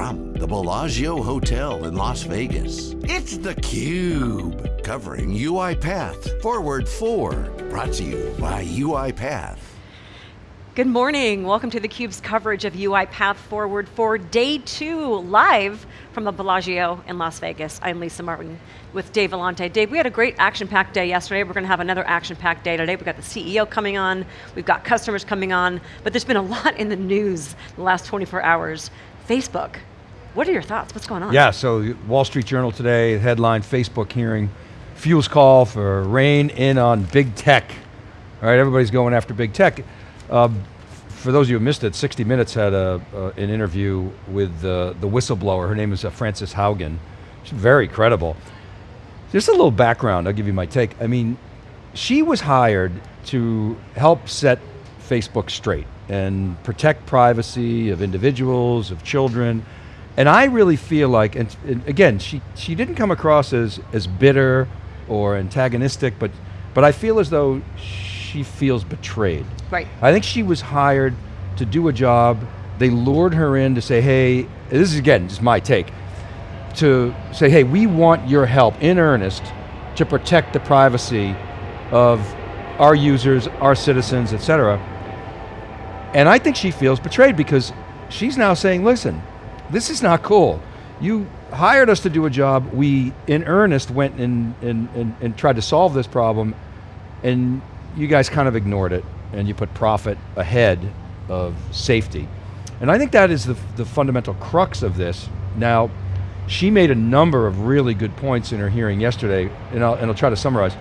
from the Bellagio Hotel in Las Vegas, it's theCUBE, covering UiPath Forward 4, brought to you by UiPath. Good morning, welcome to theCUBE's coverage of UiPath Forward for day two, live from the Bellagio in Las Vegas. I'm Lisa Martin with Dave Vellante. Dave, we had a great action-packed day yesterday. We're going to have another action-packed day today. We've got the CEO coming on, we've got customers coming on, but there's been a lot in the news the last 24 hours. Facebook, what are your thoughts? What's going on? Yeah, so Wall Street Journal today, headline, Facebook hearing fuels call for rein in on big tech. All right, everybody's going after big tech. Um, for those of you who missed it, 60 Minutes had a, uh, an interview with uh, the whistleblower. Her name is uh, Frances Haugen. She's very credible. Just a little background, I'll give you my take. I mean, she was hired to help set Facebook straight and protect privacy of individuals, of children. And I really feel like, and, and, again, she, she didn't come across as, as bitter or antagonistic, but, but I feel as though she feels betrayed. Right. I think she was hired to do a job. They lured her in to say, hey, this is again, just my take to say, hey, we want your help in earnest to protect the privacy of our users, our citizens, et cetera. And I think she feels betrayed because she's now saying, listen, this is not cool. You hired us to do a job, we in earnest went and, and, and, and tried to solve this problem, and you guys kind of ignored it, and you put profit ahead of safety. And I think that is the, the fundamental crux of this. Now, she made a number of really good points in her hearing yesterday, and I'll, and I'll try to summarize.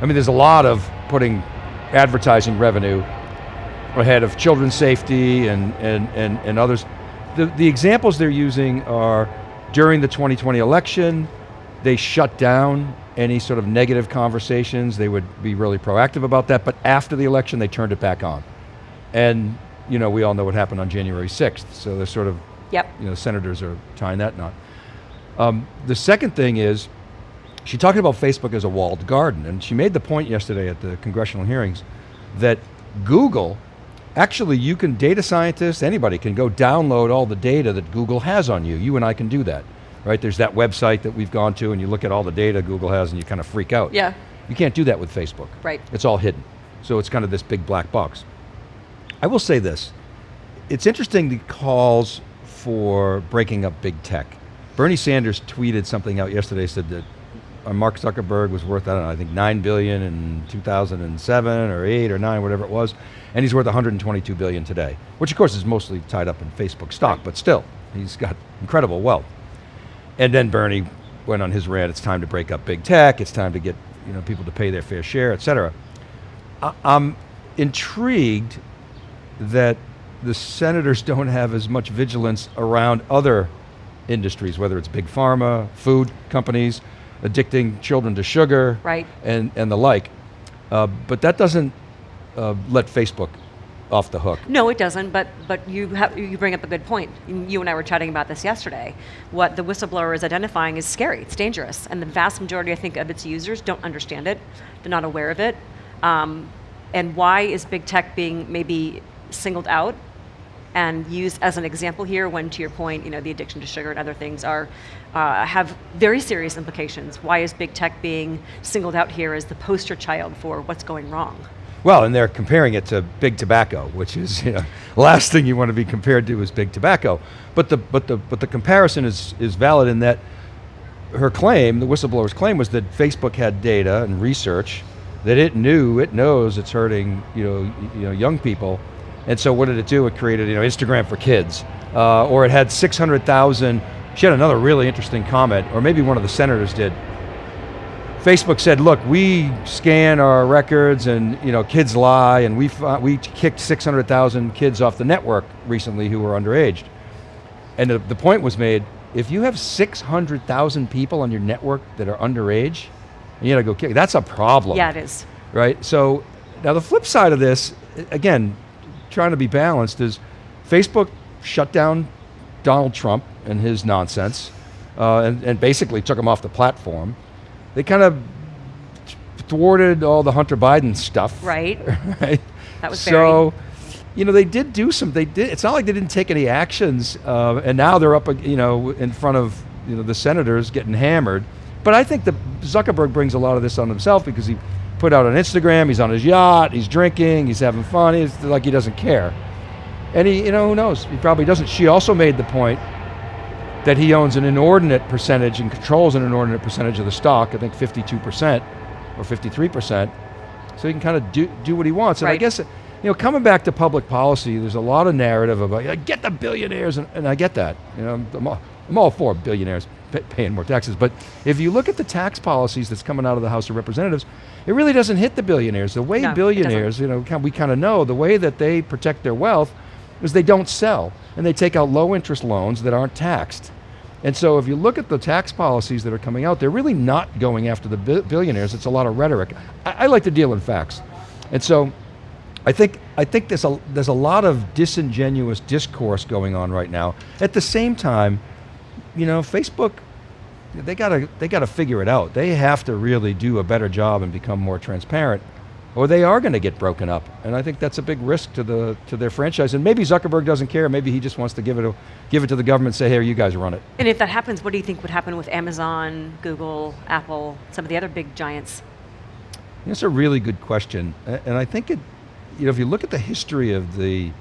I mean, there's a lot of putting advertising revenue ahead of children's safety and, and, and, and others. The, the examples they're using are during the 2020 election, they shut down any sort of negative conversations. They would be really proactive about that, but after the election, they turned it back on. And you know, we all know what happened on January 6th, so they're sort of, yep. you know, senators are tying that knot. Um, the second thing is, she talked about Facebook as a walled garden, and she made the point yesterday at the congressional hearings that Google, actually you can, data scientists, anybody can go download all the data that Google has on you. You and I can do that, right? There's that website that we've gone to and you look at all the data Google has and you kind of freak out. Yeah. You can't do that with Facebook. Right. It's all hidden. So it's kind of this big black box. I will say this, it's interesting the calls for breaking up big tech. Bernie Sanders tweeted something out yesterday, said that Uh, Mark Zuckerberg was worth, I don't know, I think 9 billion in 2007 or 8 or 9, whatever it was, and he's worth 122 billion today, which of course is mostly tied up in Facebook stock, but still, he's got incredible wealth. And then Bernie went on his rant, it's time to break up big tech, it's time to get you know, people to pay their fair share, et cetera. I I'm intrigued that the senators don't have as much vigilance around other industries, whether it's big pharma, food companies, addicting children to sugar, right. and, and the like. Uh, but that doesn't uh, let Facebook off the hook. No, it doesn't, but, but you, have, you bring up a good point. You and I were chatting about this yesterday. What the whistleblower is identifying is scary, it's dangerous, and the vast majority, I think, of its users don't understand it, they're not aware of it. Um, and why is big tech being maybe singled out and used as an example here when, to your point, you know, the addiction to sugar and other things are, uh, have very serious implications. Why is big tech being singled out here as the poster child for what's going wrong? Well, and they're comparing it to big tobacco, which is, you know, last thing you want to be compared to is big tobacco. But the, but the, but the comparison is, is valid in that her claim, the whistleblower's claim was that Facebook had data and research that it knew, it knows it's hurting, you know, you know, young people and so what did it do? It created you know, Instagram for kids. Uh, or it had 600,000, she had another really interesting comment, or maybe one of the senators did. Facebook said, look, we scan our records and you know, kids lie and we, we kicked 600,000 kids off the network recently who were underage. And the, the point was made, if you have 600,000 people on your network that are underage, you gotta go kick, that's a problem. Yeah, it is. Right, so now the flip side of this, again, trying to be balanced is Facebook shut down Donald Trump and his nonsense uh, and, and, basically took him off the platform. They kind of thwarted all the Hunter Biden stuff. Right. right? That was so. you know, they did do some. They did. It's not like they didn't take any actions, uh, and now they're up, you know, in front of you know the senators getting hammered. But I think that Zuckerberg brings a lot of this on himself because he put out on Instagram. He's on his yacht. He's drinking. He's having fun. He's like he doesn't care. And he, you know, who knows? He probably doesn't. She also made the point that he owns an inordinate percentage and controls an inordinate percentage of the stock. I think 52% or 53%. So he can kind of do do what he wants. And I guess you know, coming back to public policy, there's a lot of narrative about "Yeah, get the billionaires, and, and I get that. You know, I'm all, I'm all for billionaires paying more taxes. But if you look at the tax policies that's coming out of the House of Representatives, it really doesn't hit the billionaires. The way No, billionaires, you know, we kind of know the way that they protect their wealth is they don't sell and they take out low interest loans that aren't taxed. And so if you look at the tax policies that are coming out, they're really not going after the billionaires. It's a lot of rhetoric. I, I like to deal in facts. And so I think I think there's a there's a lot of disingenuous discourse going on right now. At the same time, you know, Facebook they gotta they gotta figure it out. They have to really do a better job and become more transparent, or they are going to get broken up. And I think that's a big risk to the to their franchise. And maybe Zuckerberg doesn't care. Maybe he just wants to give it a, give it to the government. and Say, here, you guys run it. And if that happens, what do you think would happen with Amazon, Google, Apple, some of the other big giants? That's a really good question, and I think it, you know, if you look at the history of the,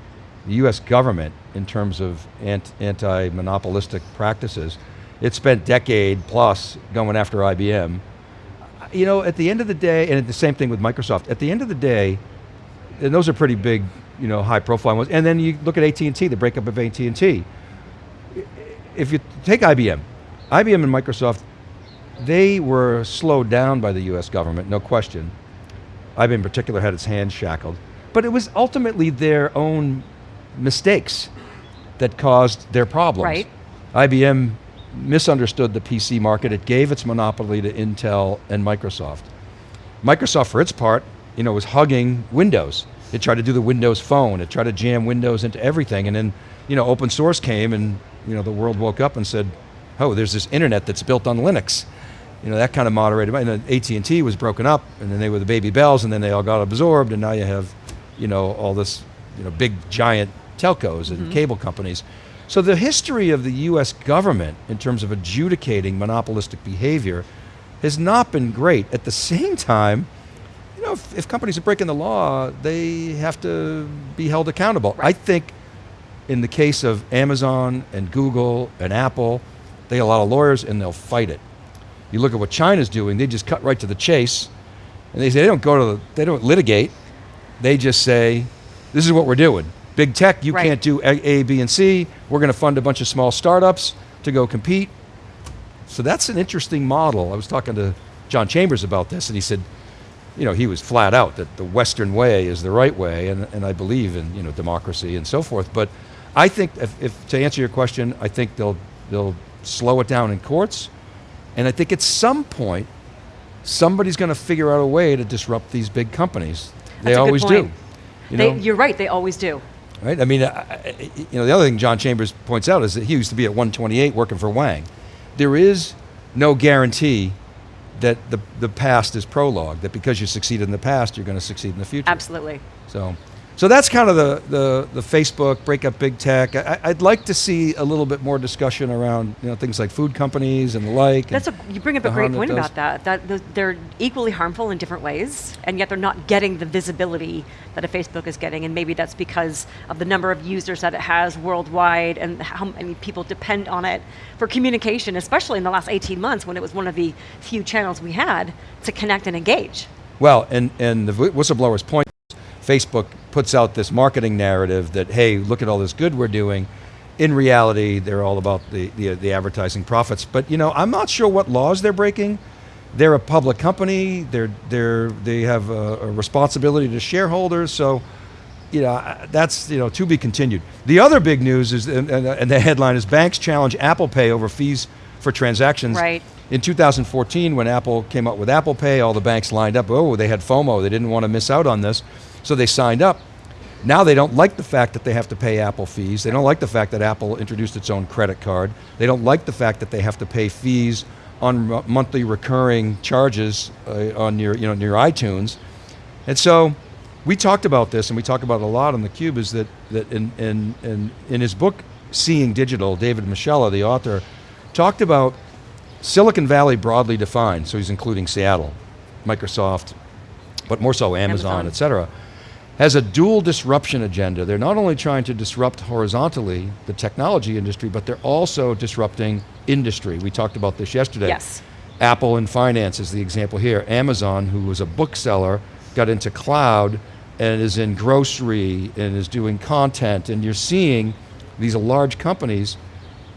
the U.S. government in terms of anti-monopolistic practices, it spent decade plus going after IBM. You know, at the end of the day, and the same thing with Microsoft. At the end of the day, and those are pretty big, you know, high-profile ones. And then you look at AT&T, the breakup of AT&T. If you take IBM, IBM and Microsoft they were slowed down by the US government, no question. IBM in particular had its hands shackled. But it was ultimately their own mistakes that caused their problems. Right. IBM misunderstood the PC market. It gave its monopoly to Intel and Microsoft. Microsoft, for its part, you know, was hugging Windows. It tried to do the Windows phone. It tried to jam Windows into everything. And then, you know, open source came and, you know, the world woke up and said, oh, there's this internet that's built on Linux. You know, that kind of moderated. And then AT&T was broken up and then they were the baby bells and then they all got absorbed and now you have, you know, all this, you know, big giant telcos and mm-hmm. cable companies. So the history of the US government in terms of adjudicating monopolistic behavior has not been great. At the same time, you know, if, if companies are breaking the law, they have to be held accountable. I think in the case of Amazon and Google and Apple, they have a lot of lawyers and they'll fight it. You look at what China's doing, they just cut right to the chase and they say they don't go to the, they don't litigate. They just say, this is what we're doing. Big tech, you Right. can't do A, A, B, and C. We're going to fund a bunch of small startups to go compete. So that's an interesting model. I was talking to John Chambers about this, and he said, you know, he was flat out that the Western way is the right way, and, and I believe in you know democracy and so forth. But I think, if, if to answer your question, I think they'll they'll slow it down in courts, and I think at some point somebody's going to figure out a way to disrupt these big companies. They That's good always point. do. You They, know? you're right, they always do. Right? I mean, I, you know, the other thing John Chambers points out is that he used to be at 128 working for Wang. There is no guarantee that the, the past is prologue, that because you succeeded in the past, you're going to succeed in the future. Absolutely. So, so that's kind of the, the, the Facebook break up big tech. I, I'd like to see a little bit more discussion around you know things like food companies and the like. That's a, you bring up a great point about that. That th- they're equally harmful in different ways, and yet they're not getting the visibility that a Facebook is getting. And maybe that's because of the number of users that it has worldwide, and how many people depend on it for communication, especially in the last 18 months when it was one of the few channels we had to connect and engage. Well, and, and the whi- whistleblower's point Facebook puts out this marketing narrative that, hey, look at all this good we're doing. In reality, they're all about the, the, the advertising profits. But you know, I'm not sure what laws they're breaking. They're a public company. They're, they're, they have a, a responsibility to shareholders. So, you know, that's you know to be continued. The other big news is, and, and, and the headline is banks challenge Apple Pay over fees for transactions. Right. In 2014, when Apple came out with Apple Pay, all the banks lined up. Oh, they had FOMO. They didn't want to miss out on this. So they signed up. Now they don't like the fact that they have to pay Apple fees. They don't like the fact that Apple introduced its own credit card. They don't like the fact that they have to pay fees on monthly recurring charges uh, on your, you know, your iTunes. And so we talked about this, and we talk about it a lot on the Cube. Is that that in in in, in his book Seeing Digital, David Moschella, the author, talked about Silicon Valley broadly defined. So he's including Seattle, Microsoft, but more so Amazon, Amazon. et cetera, has a dual disruption agenda. They're not only trying to disrupt horizontally the technology industry, but they're also disrupting industry. We talked about this yesterday. Yes. Apple and finance is the example here. Amazon, who was a bookseller, got into cloud and is in grocery and is doing content, and you're seeing these large companies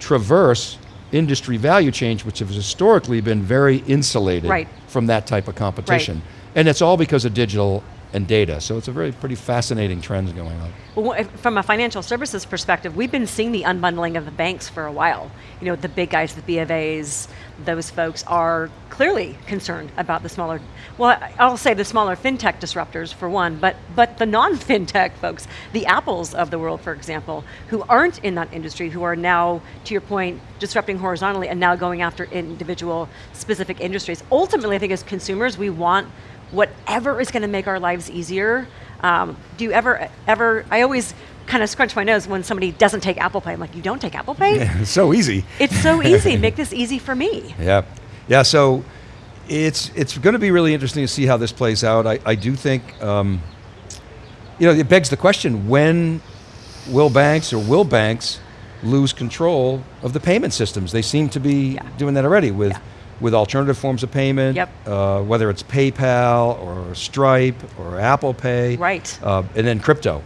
traverse industry value change, which has historically been very insulated Right. from that type of competition. Right. And it's all because of digital and data. So it's a very pretty fascinating trends going on. Well, from a financial services perspective, we've been seeing the unbundling of the banks for a while. You know, the big guys, the B of A's, those folks are clearly concerned about the smaller, well, I'll say the smaller fintech disruptors for one, but, but the non-fintech folks, the Apples of the world, for example, who aren't in that industry, who are now, to your point, disrupting horizontally and now going after individual specific industries. Ultimately, I think as consumers, we want whatever is going to make our lives easier. Um, do you ever, ever, I always kind of scrunch my nose when somebody doesn't take Apple Pay. I'm like, you don't take Apple Pay? it's so easy. It's so easy, make this easy for me. Yeah, yeah. So it's it's going to be really interesting to see how this plays out. I, I do think, um, you know, it begs the question: When will banks or will banks lose control of the payment systems? They seem to be Yeah. doing that already with. Yeah. With alternative forms of payment, Yep. uh, whether it's PayPal or Stripe or Apple Pay, Right. uh, and then crypto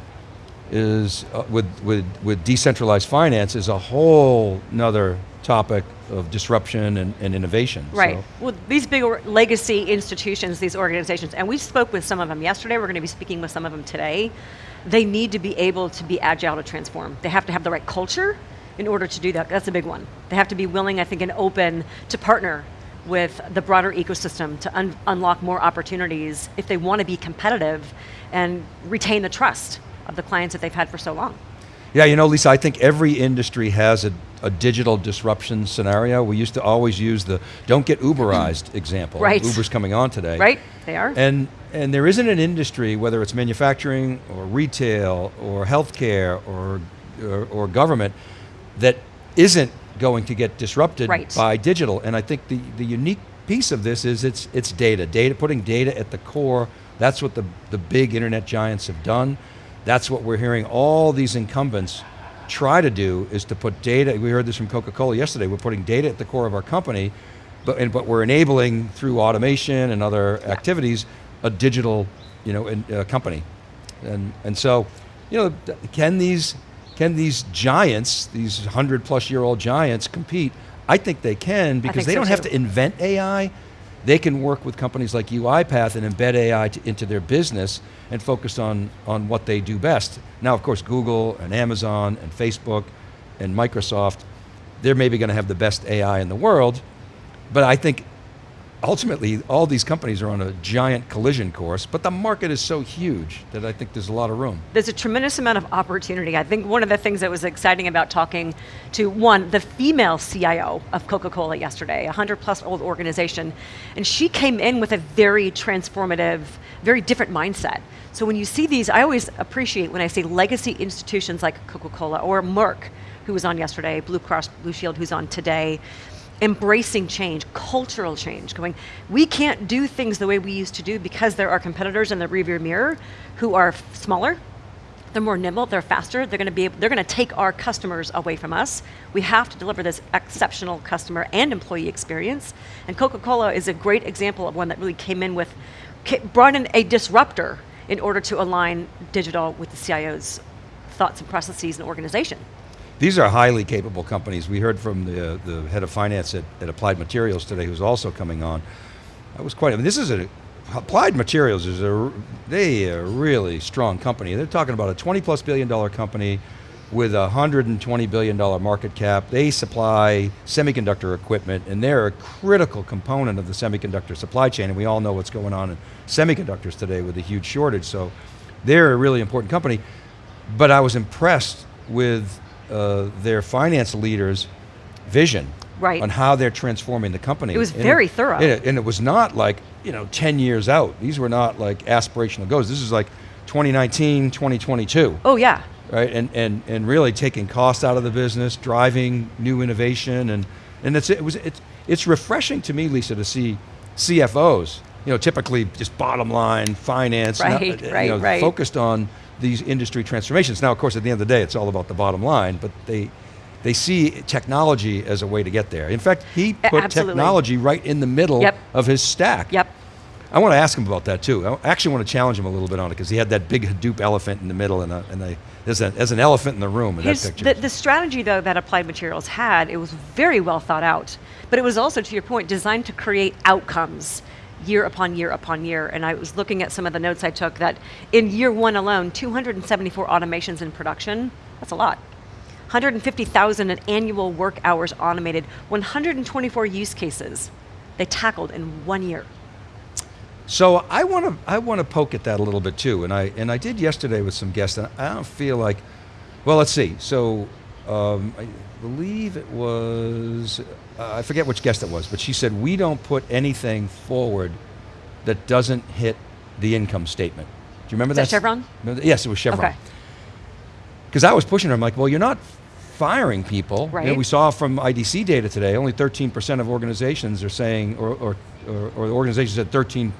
is uh, with, with, with decentralized finance is a whole nother topic of disruption and, and innovation. Right. So, Well, these big legacy institutions, these organizations, and we spoke with some of them yesterday, we're going to be speaking with some of them today. They need to be able to be agile to transform. They have to have the right culture in order to do that. That's a big one. They have to be willing, I think, and open to partner with the broader ecosystem to un- unlock more opportunities if they want to be competitive and retain the trust of the clients that they've had for so long. yeah, you know, Lisa, I think every industry has a, a digital disruption scenario. We used to always use the don't get Uberized example. Right. Uber's coming on today. Right? They are. And and there isn't an industry, whether it's manufacturing or retail or healthcare or or, or government, that isn't going to get disrupted Right. by digital. And I think the, the unique piece of this is it's it's data. Data putting data at the core. That's what the, the big internet giants have done. That's what we're hearing all these incumbents try to do is to put data. We heard this from Coca-Cola yesterday. We're putting data at the core of our company, but and, but we're enabling through automation and other activities a digital, you know, in, uh, company, and and so, you know, can these can these giants, these hundred plus year old giants, compete? I think they can because they so don't have to invent AI. They can work with companies like UiPath and embed AI to, into their business and focus on, on what they do best. Now, of course, Google and Amazon and Facebook and Microsoft, they're maybe going to have the best AI in the world, but I think ultimately all these companies are on a giant collision course, but the market is so huge that I think there's a lot of room. there's a tremendous amount of opportunity. I think one of the things that was exciting about talking to one, the female CIO of Coca-Cola yesterday, a 100 plus old organization, and she came in with a very transformative, very different mindset. So when you see these, I always appreciate when I say legacy institutions like Coca-Cola or Merck, who was on yesterday, Blue Cross Blue Shield, who's on today, embracing change, cultural change, going, we can't do things the way we used to do because there are competitors in the rearview mirror who are smaller, they're more nimble, they're faster, they're going to be able, they're going to take our customers away from us. We have to deliver this exceptional customer and employee experience. And Coca-Cola is a great example of one that really came in with brought in a disruptor in order to align digital with the CIO's thoughts and processes and organization. These are highly capable companies. We heard from the, the head of finance at, at Applied Materials today, who's also coming on. I was quite. I mean, this is a Applied Materials is a they a really strong company. They're talking about a 20 plus billion dollar company with a 120 billion dollar market cap. They supply semiconductor equipment, and they're a critical component of the semiconductor supply chain. And we all know what's going on in semiconductors today with a huge shortage. So they're a really important company. But I was impressed with uh, their finance leaders' vision Right. on how they're transforming the company. It was And very thorough. And it, and it was not like you know ten years out. These were not like aspirational goals. This is like 2019, 2022 Oh yeah. right? And, and, and really taking cost out of the business, driving new innovation, and, and it's, it was, it's, it's refreshing to me, Lisa, to see CFOs, you know, typically just bottom line, finance, not- Right, you right, know, right. focused on these industry transformations. Now, of course, at the end of the day, it's all about the bottom line, but they, they see technology as a way to get there. In fact, he put absolutely. technology right in the middle Yep. of his stack. Yep. I want to ask him about that too. I actually want to challenge him a little bit on it because he had that big Hadoop elephant in the middle, and, a, and a, there's, a, there's an elephant in the room in His, that picture. the, the strategy, though, that Applied Materials had, it was very well thought out. But it was also, to your point, designed to create outcomes year upon year upon year. And I was looking at some of the notes I took that in year one alone, 274 automations in production, that's a lot. 150,000 in annual work hours automated, 124 use cases they tackled in one year. So I want to I want to poke at that a little bit too, and I and I did yesterday with some guests, and I don't feel like, well, let's see. So um, I believe it was uh, I forget which guest it was, but she said we don't put anything forward that doesn't hit the income statement. Do you remember that? that Chevron? Remember that? Yes, it was Chevron. Okay. Because I was pushing her, I'm like, well, you're not firing people. You know, Right. we saw from IDC data today, only 13% of organizations are saying, or, or, or, or the organizations said 13%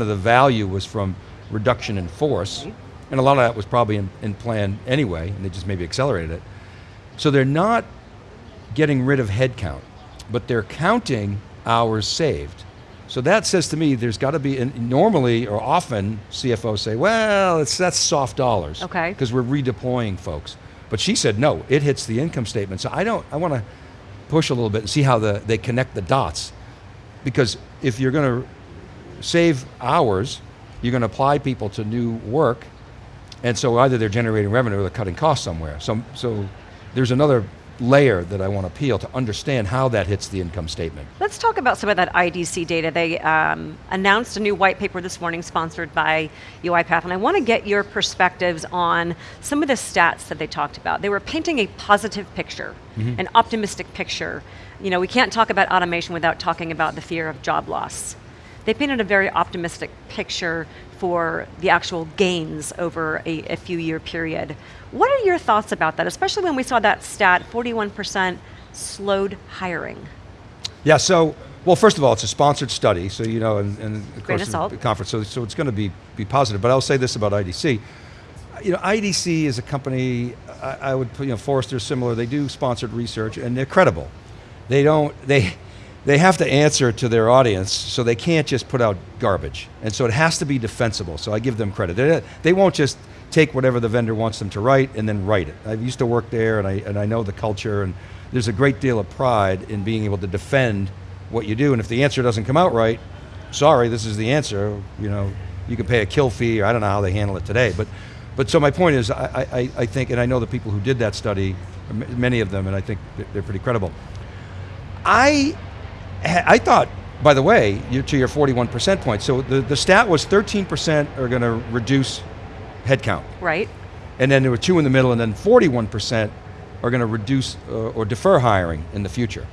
of the value was from reduction in force. Right. And a lot of that was probably in, in plan anyway, and they just maybe accelerated it. So they're not getting rid of headcount, but they're counting hours saved. So that says to me there's got to be, normally or often CFOs say, well, it's, that's soft dollars. Okay. Because we're redeploying folks. But she said, no, it hits the income statement. So I don't, I want to push a little bit and see how the, they connect the dots. Because if you're going to save hours, you're going to apply people to new work, and so either they're generating revenue or they're cutting costs somewhere. So, so there's another layer that I want to peel to understand how that hits the income statement. Let's talk about some of that IDC data. They um, announced a new white paper this morning sponsored by UiPath, and I want to get your perspectives on some of the stats that they talked about. They were painting a positive picture, an optimistic picture. You know, we can't talk about automation without talking about the fear of job loss. They painted a very optimistic picture for the actual gains over a, a few year period. What are your thoughts about that, especially when we saw that stat 41% slowed hiring? Yeah. So, well, first of all, it's a sponsored study, so you know, and, and of Grain course of a conference, so, so it's going to be be positive. But I'll say this about IDC. You know, IDC is a company. I, I would put, you know, Forrester's similar. They do sponsored research, and they're credible. They don't. They they have to answer to their audience, so they can't just put out garbage. And so it has to be defensible. So I give them credit. They, they won't just take whatever the vendor wants them to write and then write it. I used to work there, and I and I know the culture, and there's a great deal of pride in being able to defend what you do. And if the answer doesn't come out right, sorry, this is the answer. You know, you can pay a kill fee, or I don't know how they handle it today, but. But so my point is, I, I, I think, and I know the people who did that study, many of them, and I think they're- pretty credible. I, I thought, by the way, to your 41% point, so the, the stat was 13% are going to reduce headcount. Right? And then there were two in the middle, and then 41% are going to reduce uh, or defer hiring in the future.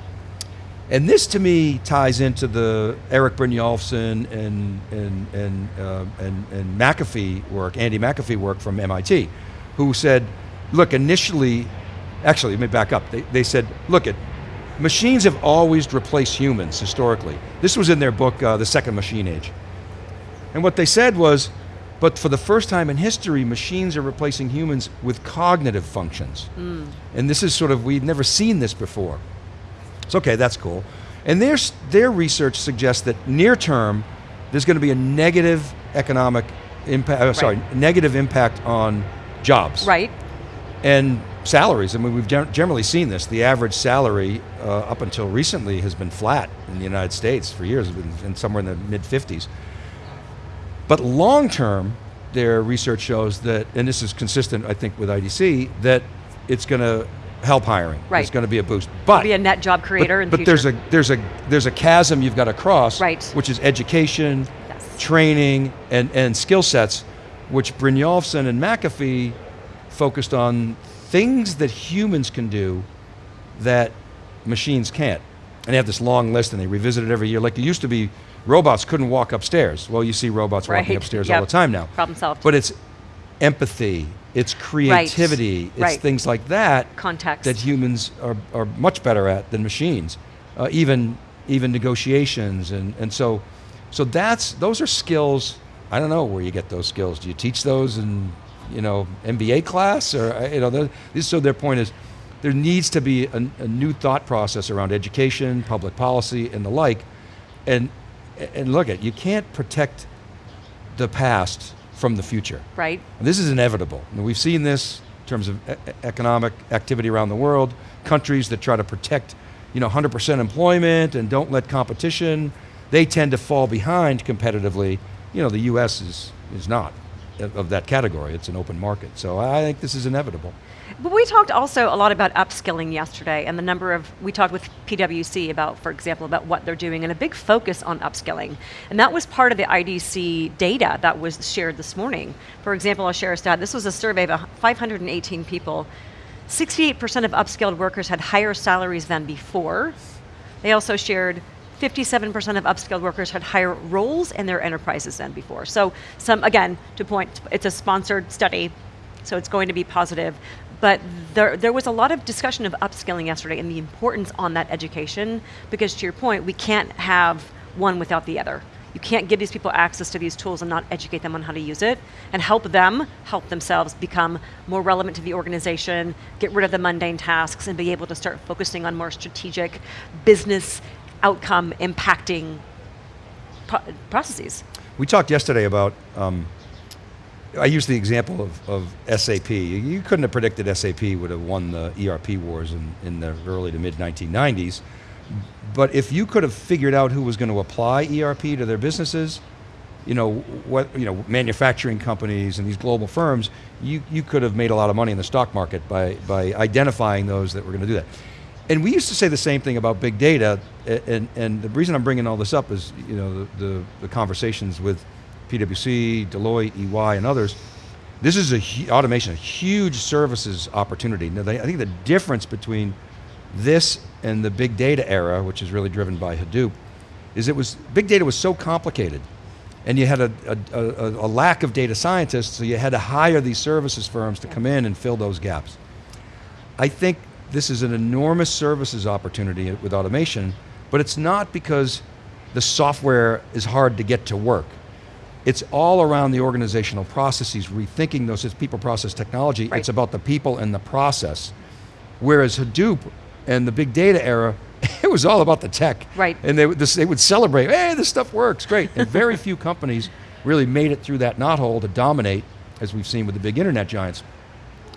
And this to me ties into the Eric Brynjolfsson and, and, and, uh, and, and McAfee work, Andy McAfee work from MIT, who said, look, initially, actually, let me back up. They, they said, look, at machines have always replaced humans historically. This was in their book, uh, The Second Machine Age. And what they said was, but for the first time in history, machines are replacing humans with cognitive functions. And this is sort of, we've never seen this before. It's okay, that's cool. And their, their research suggests that near term, there's going to be a negative economic impact, uh, sorry, negative impact on jobs Right? and salaries. I mean, we've generally seen this. The average salary uh, up until recently has been flat in the United States for years, been somewhere in the mid 50s. But long term, their research shows that, and this is consistent, I think, with IDC, that it's going to help hiring. Right. It's going to be a boost. But Be a net job creator but, in the but future. there's a there's a there's a chasm you've got to cross, Right. Which is education, Yes. training, and and skill sets, which Brynjolfsson and McAfee focused on things that humans can do that machines can't. And they have this long list, and they revisit it every year. Like it used to be, robots couldn't walk upstairs. Well, you see robots walking upstairs Yep. all the time now. Problem solved. But it's empathy, it's creativity, it's Right. things like that Context. that humans are, are much better at than machines. Uh, even even negotiations and, and so so that's those are skills. I don't know where you get those skills. Do you teach those in you know MBA class or uh, you know the, this, so their point is there needs to be a, a new thought process around education, public policy, and the like. And and look at you can't protect the past from the future. right? This is inevitable. And we've seen this in terms of e- economic activity around the world. Countries that try to protect, you know, 100% employment and don't let competition, they tend to fall behind competitively. You know, the U.S. is is not of that category. It's an open market. So I think this is inevitable. But we talked also a lot about upskilling yesterday and the number of, we talked with PwC about, for example, about what they're doing and a big focus on upskilling. And that was part of the IDC data that was shared this morning. For example, I'll share a stat. This was a survey of 518 people. 68% of upskilled workers had higher salaries than before. They also shared 57% of upskilled workers had higher roles in their enterprises than before. So some, again, to point, it's a sponsored study, so it's going to be positive. But there, there was a lot of discussion of upskilling yesterday and the importance on that education, because to your point, we can't have one without the other. You can't give these people access to these tools and not educate them on how to use it and help them help themselves become more relevant to the organization, get rid of the mundane tasks, and be able to start focusing on more strategic business outcome impacting pro- processes. We talked yesterday about, um, I used the example of, of SAP. You couldn't have predicted SAP would have won the ERP wars in, in the early to mid 1990s. But if you could have figured out who was going to apply ERP to their businesses, you know, what, you know, manufacturing companies and these global firms, you, you could have made a lot of money in the stock market by, by identifying those that were going to do that. And we used to say the same thing about big data, and, and the reason I'm bringing all this up is, you know, the, the, the conversations with PwC, Deloitte, EY, and others. This is a automation, a huge services opportunity. Now, they, I think the difference between this and the big data era, which is really driven by Hadoop, is it was big data was so complicated, and you had a, a, a, a lack of data scientists, so you had to hire these services firms to come in and fill those gaps. I think this is an enormous services opportunity with automation, but it's not because the software is hard to get to work. It's all around the organizational processes, rethinking those as people process technology. Right. It's about the people and the process. Whereas Hadoop and the big data era, it was all about the tech. Right. And they, would- this, they would celebrate, hey, this stuff works, great. And very few companies really made it through that knothole to dominate, as we've seen with the big internet giants.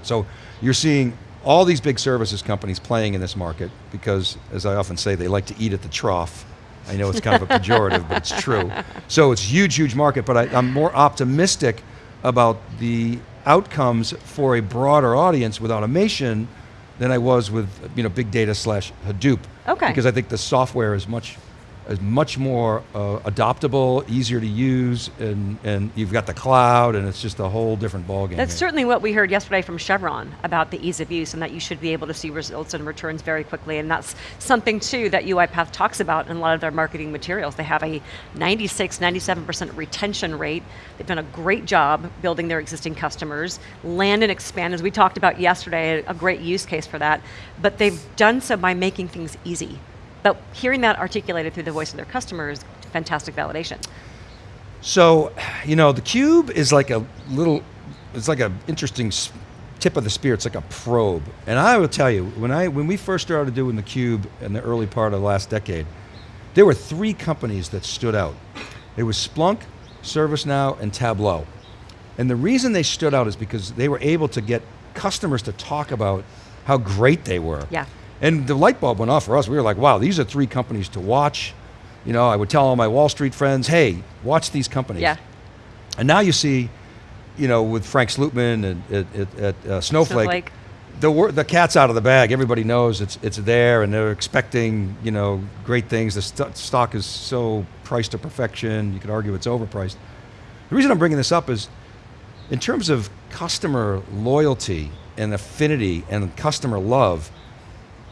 So you're seeing all these big services companies playing in this market because, as I often say, they like to eat at the trough. I know it's kind of a pejorative, but it's true. So it's huge, huge market, but I, I'm more optimistic about the outcomes for a broader audience with automation than I was with you know big data slash Hadoop. Okay. Because I think the software is much is much more uh, adoptable, easier to use, and, and you've got the cloud, and it's just a whole different ballgame. That's here. certainly what we heard yesterday from Chevron about the ease of use and that you should be able to see results and returns very quickly. And that's something too that UiPath talks about in a lot of their marketing materials. They have a 96, 97% retention rate. They've done a great job building their existing customers, land and expand, as we talked about yesterday, a, a great use case for that. But they've done so by making things easy. But hearing that articulated through the voice of their customers, fantastic validation. So, you know, the cube is like a little, it's like an interesting tip of the spear. It's like a probe. And I will tell you, when I when we first started doing the cube in the early part of the last decade, there were three companies that stood out. It was Splunk, ServiceNow, and Tableau. And the reason they stood out is because they were able to get customers to talk about how great they were. Yeah. And the light bulb went off for us. We were like, wow, these are three companies to watch. You know, I would tell all my Wall Street friends, hey, watch these companies. Yeah. And now you see, you know, with Frank Slootman and at, at, at uh, Snowflake, Snowflake. the the cat's out of the bag. Everybody knows it's it's there, and they're expecting you know great things. The st- stock is so priced to perfection. You could argue it's overpriced. The reason I'm bringing this up is, in terms of customer loyalty and affinity and customer love,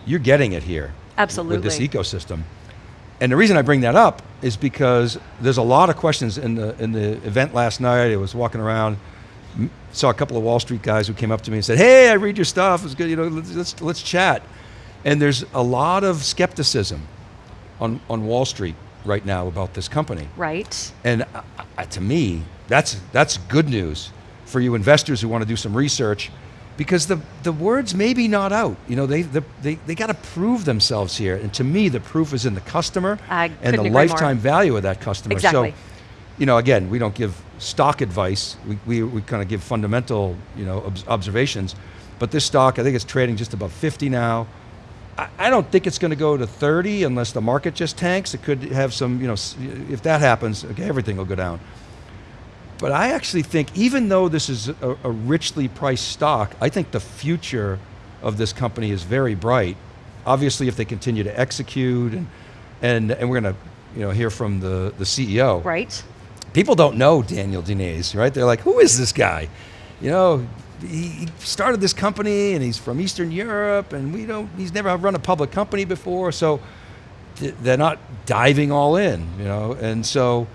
you're getting it here Absolutely. with this ecosystem. And the reason I bring that up is because there's a lot of questions in the in the event last night. I was walking around, saw a couple of Wall Street guys who came up to me and said, "Hey, I read your stuff. It's good. You know, let's let's, chat." And there's a lot of skepticism on on Wall Street right now about this company. Right. And uh, uh, to me, that's that's good news for you investors who want to do some research, because the the word's maybe not out. You know, they the, they they got to prove themselves here, and to me, the proof is in the customer I and the agree more. lifetime value of that customer. Exactly. So, you know, again, we don't give stock advice. We we, we kind of give fundamental, you know, obs- observations. But this stock, I think it's trading just above 50 now. I- I don't think it's going to go to 30 unless the market just tanks. It could have some, you know, s- if that happens, okay, everything will go down. But I actually think, even though this is a, a richly priced stock, I think the future of this company is very bright. Obviously, if they continue to execute, and and, and we're going to, you know, hear from the, the CEO Right. people don't know Daniel Dines, right? They're like, who is this guy? You know, he started this company and he's from Eastern Europe and we don't, he's never run a public company before. So th- they're not diving all in, you know? And so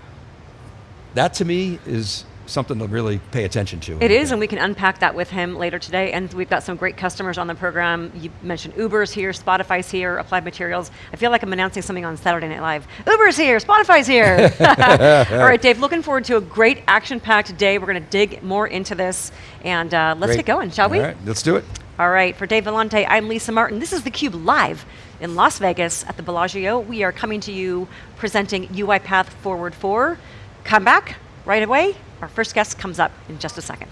that to me is something to really pay attention to. It is, and we can unpack that with him later today. And we've got some great customers on the program. You mentioned Uber's here, Spotify's here, Applied Materials. I feel like I'm announcing something on Saturday Night Live. Uber's here, Spotify's here. All right, Dave, looking forward to a great action packed day. We're going to dig more into this, and uh, let's Great. get going, shall we? All right, let's do it. All right, for Dave Vellante, I'm Lisa Martin. This is theCUBE live in Las Vegas at the Bellagio. We are coming to you presenting UiPath Forward 4. Come back right away. Our first guest comes up in just a second.